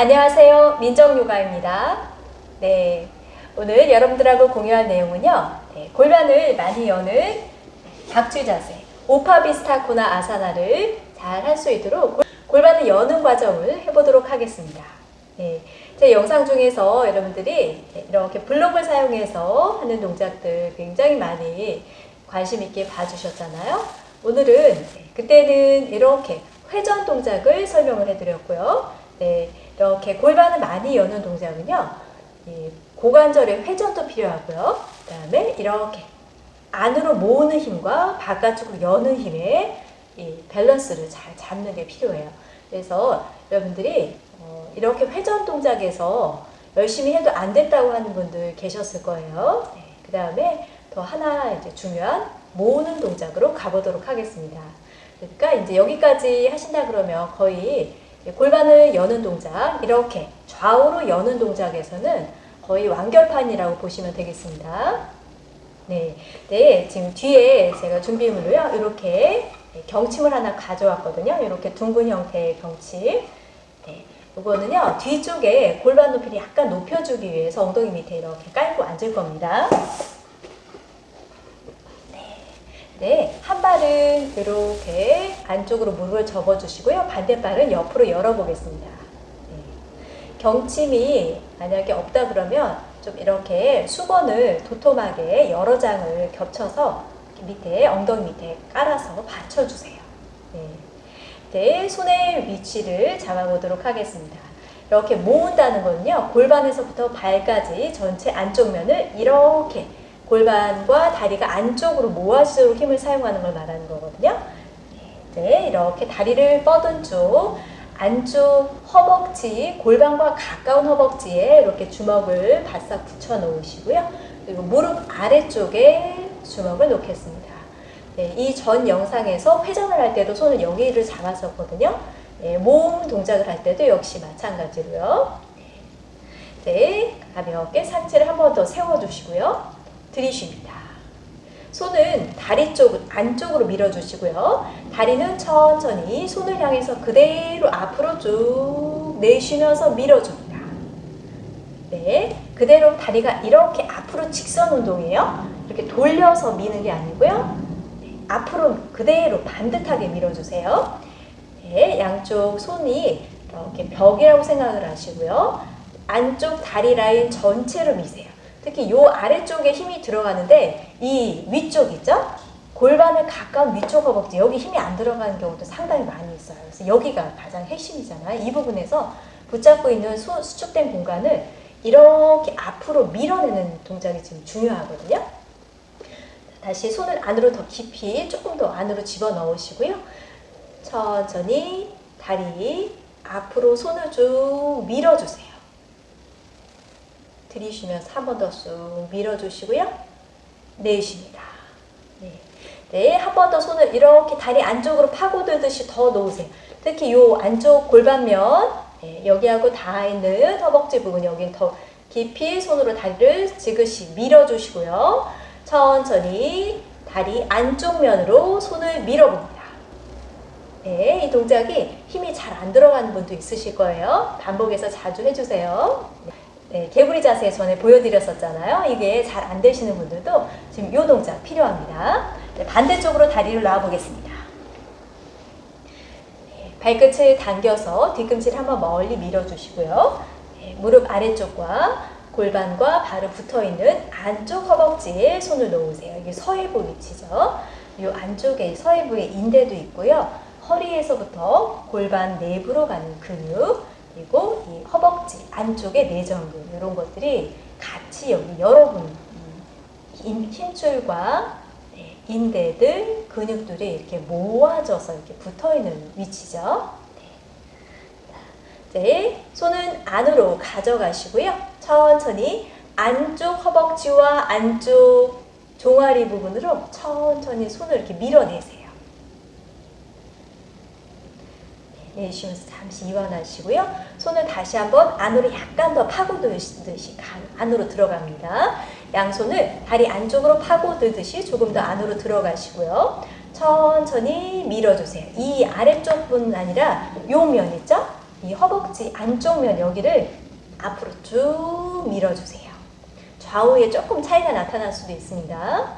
안녕하세요. 민정요가입니다. 네. 오늘 여러분들하고 공유할 내용은요. 네, 골반을 많이 여는 박쥐 자세, 오파비스타코나 아사나를 잘 할 수 있도록 골반을 여는 과정을 해보도록 하겠습니다. 네, 제 영상 중에서 여러분들이 이렇게 블록을 사용해서 하는 동작들 굉장히 많이 관심 있게 봐주셨잖아요. 오늘은 그때는 이렇게 회전 동작을 설명을 해드렸고요. 네, 이렇게 골반을 많이 여는 동작은요. 고관절의 회전도 필요하고요. 그 다음에 이렇게 안으로 모으는 힘과 바깥쪽으로 여는 힘의 밸런스를 잘 잡는 게 필요해요. 그래서 여러분들이 어, 이렇게 회전 동작에서 열심히 해도 안 됐다고 하는 분들 계셨을 거예요. 네, 그 다음에 더 하나 이제 중요한 모으는 동작으로 가보도록 하겠습니다. 그러니까 이제 여기까지 하신다 그러면 거의 골반을 여는 동작, 이렇게 좌우로 여는 동작에서는 거의 완결판이라고 보시면 되겠습니다. 네, 네, 지금 뒤에 제가 준비물로요, 이렇게 경침을 하나 가져왔거든요. 이렇게 둥근 형태의 경침. 네, 이거는요, 뒤쪽에 골반 높이를 약간 높여주기 위해서 엉덩이 밑에 이렇게 깔고 앉을 겁니다. 네, 한 발은 이렇게 안쪽으로 무릎을 접어주시고요. 반대발은 옆으로 열어보겠습니다. 네. 경침이 만약에 없다 그러면 좀 이렇게 수건을 도톰하게 여러 장을 겹쳐서 밑에 엉덩이 밑에 깔아서 받쳐주세요. 네. 네, 손의 위치를 잡아보도록 하겠습니다. 이렇게 모은다는 거는요. 골반에서부터 발까지 전체 안쪽 면을 이렇게 골반과 다리가 안쪽으로 모아지도록 힘을 사용하는 걸 말하는 거거든요. 네, 이렇게 다리를 뻗은 쪽 안쪽 허벅지, 골반과 가까운 허벅지에 이렇게 주먹을 바싹 붙여 놓으시고요. 그리고 무릎 아래쪽에 주먹을 놓겠습니다. 네, 이전 영상에서 회전을 할 때도 손을 여기를 잡았었거든요. 네, 모음 동작을 할 때도 역시 마찬가지로요. 네, 가볍게 상체를 한 번 더 세워주시고요. 들이쉽니다. 손은 다리 쪽 안쪽으로 밀어주시고요. 다리는 천천히 손을 향해서 그대로 앞으로 쭉 내쉬면서 밀어줍니다. 네, 그대로 다리가 이렇게 앞으로 직선 운동이에요. 이렇게 돌려서 미는 게 아니고요. 네, 앞으로 그대로 반듯하게 밀어주세요. 네, 양쪽 손이 이렇게 벽이라고 생각을 하시고요. 안쪽 다리 라인 전체로 미세요. 특히 이 아래쪽에 힘이 들어가는데 이 위쪽 있죠? 골반을 가까운 위쪽 허벅지 여기 힘이 안 들어가는 경우도 상당히 많이 있어요. 그래서 여기가 가장 핵심이잖아요. 이 부분에서 붙잡고 있는 수, 수축된 공간을 이렇게 앞으로 밀어내는 동작이 지금 중요하거든요. 다시 손을 안으로 더 깊이 조금 더 안으로 집어넣으시고요. 천천히 다리 앞으로 손을 쭉 밀어주세요. 들이쉬면서 한번 더 쑥 밀어주시고요. 내쉽니다. 네, 네 한 번 더 손을 이렇게 다리 안쪽으로 파고들듯이 더 놓으세요. 특히 이 안쪽 골반면 네, 여기하고 닿아 있는 허벅지 부분 여긴 더 깊이 손으로 다리를 지그시 밀어주시고요. 천천히 다리 안쪽 면으로 손을 밀어봅니다. 네, 이 동작이 힘이 잘 안 들어가는 분도 있으실 거예요. 반복해서 자주 해주세요. 네, 개구리 자세 전에 보여드렸었잖아요. 이게 잘 안 되시는 분들도 지금 이 동작 필요합니다. 네, 반대쪽으로 다리를 놔 보겠습니다. 네, 발끝을 당겨서 뒤꿈치를 한번 멀리 밀어주시고요. 네, 무릎 아래쪽과 골반과 발을 붙어있는 안쪽 허벅지에 손을 놓으세요. 이게 서해부 위치죠. 이 안쪽에 서해부에 인대도 있고요. 허리에서부터 골반 내부로 가는 근육 그리고 이 허벅지 안쪽의 내전근 이런 것들이 같이 여기 여러분 힘줄과 네, 인대들 근육들이 이렇게 모아져서 이렇게 붙어 있는 위치죠. 네. 네, 손은 안으로 가져가시고요. 천천히 안쪽 허벅지와 안쪽 종아리 부분으로 천천히 손을 이렇게 밀어내세요. 내쉬면서 잠시 이완하시고요. 손을 다시 한번 안으로 약간 더 파고들듯이 안으로 들어갑니다. 양손을 다리 안쪽으로 파고들듯이 조금 더 안으로 들어가시고요. 천천히 밀어주세요. 이 아래쪽 뿐 아니라 요면 있죠? 이 허벅지 안쪽 면 여기를 앞으로 쭉 밀어주세요. 좌우에 조금 차이가 나타날 수도 있습니다.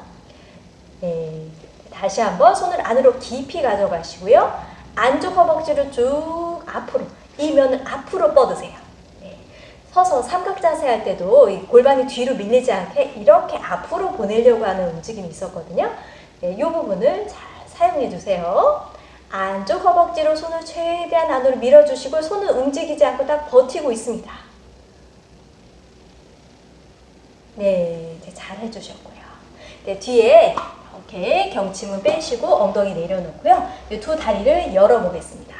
네. 다시 한번 손을 안으로 깊이 가져가시고요. 안쪽 허벅지를 쭉 앞으로, 이 면을 앞으로 뻗으세요. 네. 서서 삼각 자세 할 때도 이 골반이 뒤로 밀리지 않게 이렇게 앞으로 보내려고 하는 움직임이 있었거든요. 네, 이 부분을 잘 사용해 주세요. 안쪽 허벅지로 손을 최대한 안으로 밀어주시고 손은 움직이지 않고 딱 버티고 있습니다. 네, 잘 해주셨고요. 네, 뒤에 이렇게 경침은 빼시고 엉덩이 내려놓고요. 두 다리를 열어보겠습니다.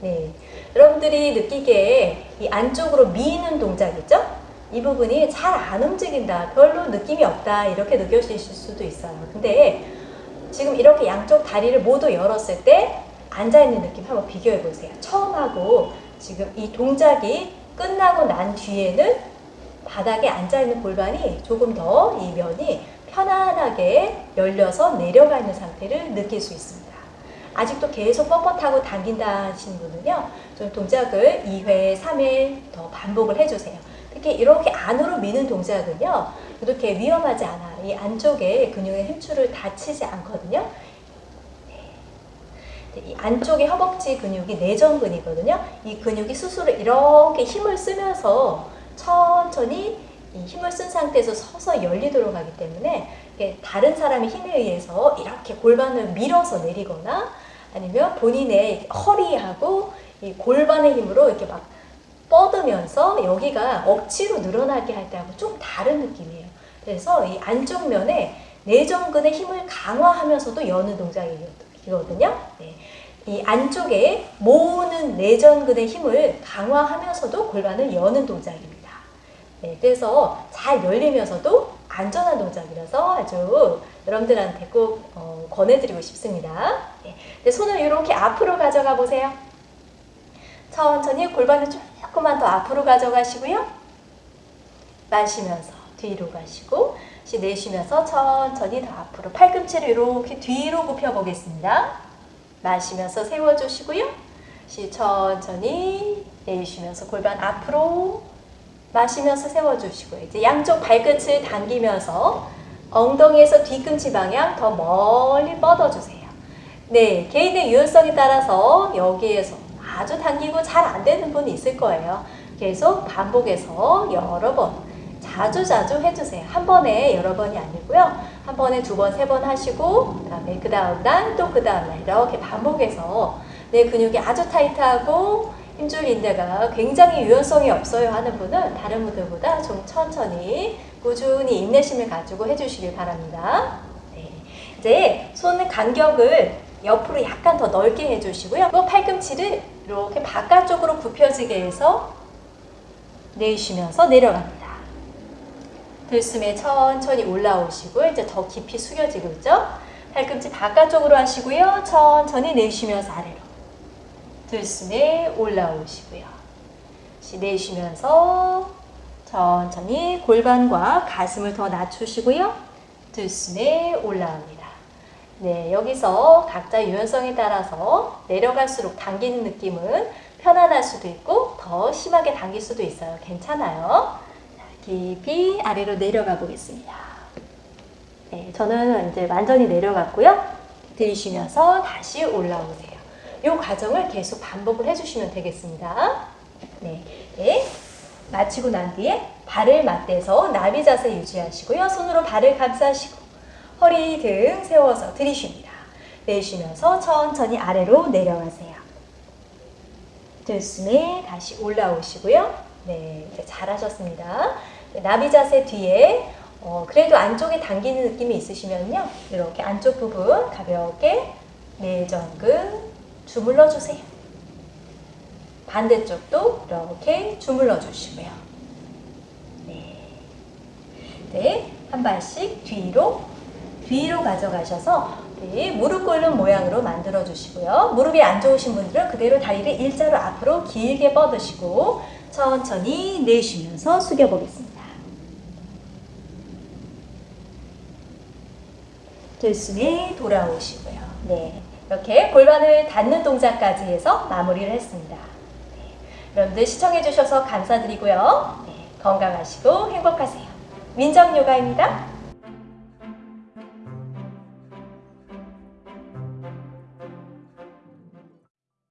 네, 여러분들이 느끼기에 이 안쪽으로 미는 동작이죠? 이 부분이 잘 안 움직인다, 별로 느낌이 없다 이렇게 느껴지실 수도 있어요. 근데 지금 이렇게 양쪽 다리를 모두 열었을 때 앉아있는 느낌 한번 비교해 보세요. 처음하고 지금 이 동작이 끝나고 난 뒤에는 바닥에 앉아있는 골반이 조금 더 이 면이 편안하게 열려서 내려가 있는 상태를 느낄 수 있습니다. 아직도 계속 뻣뻣하고 당긴다 하시는 분은요. 좀 동작을 2회, 3회 더 반복을 해주세요. 특히 이렇게 안으로 미는 동작은요. 이렇게 위험하지 않아요. 이 안쪽에 근육의 힘줄을 다치지 않거든요. 네. 이 안쪽에 허벅지 근육이 내전근이거든요. 이 근육이 스스로 이렇게 힘을 쓰면서 천천히 힘을 쓴 상태에서 서서 열리도록 하기 때문에 다른 사람의 힘에 의해서 이렇게 골반을 밀어서 내리거나 아니면 본인의 허리하고 이 골반의 힘으로 이렇게 막 뻗으면서 여기가 억지로 늘어나게 할 때하고 좀 다른 느낌이에요. 그래서 이 안쪽 면에 내전근의 힘을 강화하면서도 여는 동작이거든요. 네. 이 안쪽에 모으는 내전근의 힘을 강화하면서도 골반을 여는 동작입니다. 네, 그래서 잘 열리면서도 안전한 동작이라서 아주 여러분들한테 꼭 어, 권해드리고 싶습니다. 네, 손을 이렇게 앞으로 가져가 보세요. 천천히 골반을 조금만 더 앞으로 가져가시고요. 마시면서 뒤로 가시고 내쉬면서 천천히 더 앞으로 팔꿈치를 이렇게 뒤로 굽혀 보겠습니다. 마시면서 세워주시고요. 천천히 내쉬면서 골반 앞으로 마시면서 세워주시고 이제 양쪽 발끝을 당기면서 엉덩이에서 뒤꿈치 방향 더 멀리 뻗어주세요. 네, 개인의 유연성에 따라서 여기에서 아주 당기고 잘 안 되는 분이 있을 거예요. 계속 반복해서 여러 번 자주자주 해주세요. 한 번에 여러 번이 아니고요. 한 번에 두 번, 세 번 하시고 그 다음에 그 다음 날 또 그 다음 날 이렇게 반복해서 내 근육이 아주 타이트하고 힘줄 인대가 굉장히 유연성이 없어요 하는 분은 다른 분들보다 좀 천천히 꾸준히 인내심을 가지고 해주시길 바랍니다. 네. 이제 손 간격을 옆으로 약간 더 넓게 해주시고요. 또 팔꿈치를 이렇게 바깥쪽으로 굽혀지게 해서 내쉬면서 내려갑니다. 들숨에 천천히 올라오시고 이제 더 깊이 숙여지고 있죠? 팔꿈치 바깥쪽으로 하시고요. 천천히 내쉬면서 아래로. 들숨에 올라오시고요. 내쉬면서 천천히 골반과 가슴을 더 낮추시고요. 들숨에 올라옵니다. 네, 여기서 각자 유연성에 따라서 내려갈수록 당기는 느낌은 편안할 수도 있고 더 심하게 당길 수도 있어요. 괜찮아요. 깊이 아래로 내려가 보겠습니다. 네, 저는 이제 완전히 내려갔고요. 들이쉬면서 다시 올라오세요. 이 과정을 계속 반복을 해주시면 되겠습니다. 네. 네. 마치고 난 뒤에 발을 맞대서 나비 자세 유지하시고요. 손으로 발을 감싸시고 허리 등 세워서 들이쉽니다. 내쉬면서 천천히 아래로 내려가세요. 들숨에 다시 올라오시고요. 네, 잘하셨습니다. 네, 나비 자세 뒤에 어, 그래도 안쪽에 당기는 느낌이 있으시면요. 이렇게 안쪽 부분 가볍게 내전근 주물러 주세요. 반대쪽도 이렇게 주물러 주시고요. 네. 네, 한 발씩 뒤로 뒤로 가져가셔서 네, 무릎 꿇는 모양으로 만들어 주시고요. 무릎이 안 좋으신 분들은 그대로 다리를 일자로 앞으로 길게 뻗으시고 천천히 내쉬면서 숙여 보겠습니다. 들숨에 돌아오시고요. 네. 이렇게 골반을 닿는 동작까지 해서 마무리를 했습니다. 네. 여러분들 시청해주셔서 감사드리고요. 네, 건강하시고 행복하세요. 민정요가입니다.